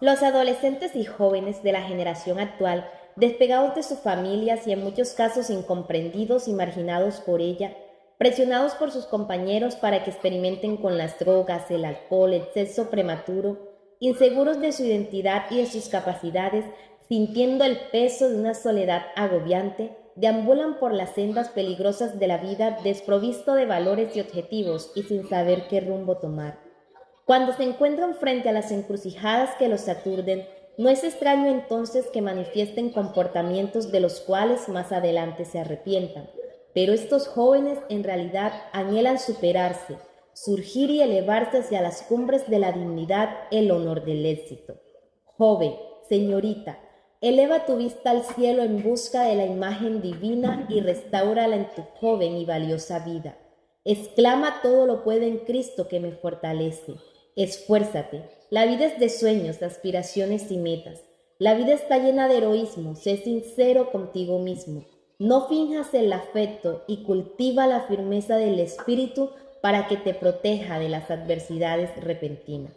Los adolescentes y jóvenes de la generación actual, despegados de sus familias y en muchos casos incomprendidos y marginados por ella, presionados por sus compañeros para que experimenten con las drogas, el alcohol, el sexo prematuro, inseguros de su identidad y de sus capacidades, sintiendo el peso de una soledad agobiante, deambulan por las sendas peligrosas de la vida desprovisto de valores y objetivos y sin saber qué rumbo tomar. Cuando se encuentran frente a las encrucijadas que los aturden, no es extraño entonces que manifiesten comportamientos de los cuales más adelante se arrepientan. Pero estos jóvenes en realidad anhelan superarse, surgir y elevarse hacia las cumbres de la dignidad, el honor del éxito. Joven, señorita, eleva tu vista al cielo en busca de la imagen divina y restaurala en tu joven y valiosa vida. Exclama todo lo puede en Cristo que me fortalece. Esfuérzate. La vida es de sueños, aspiraciones y metas. La vida está llena de heroísmo. Sé sincero contigo mismo. No finjas el afecto y cultiva la firmeza del espíritu para que te proteja de las adversidades repentinas.